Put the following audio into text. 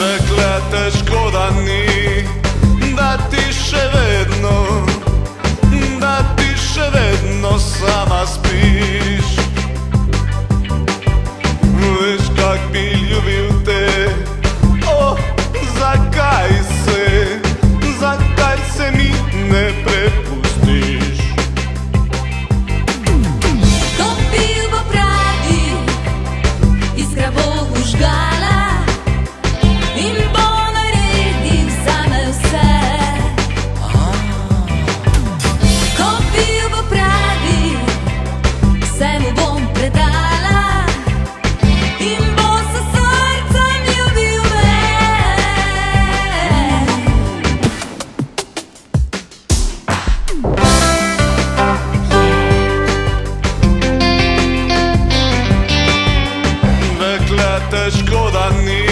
Dakle, težko da ni, da ti vedno, da tiše vedno sama spiš. Veš kak bi ljubil težko, da ni.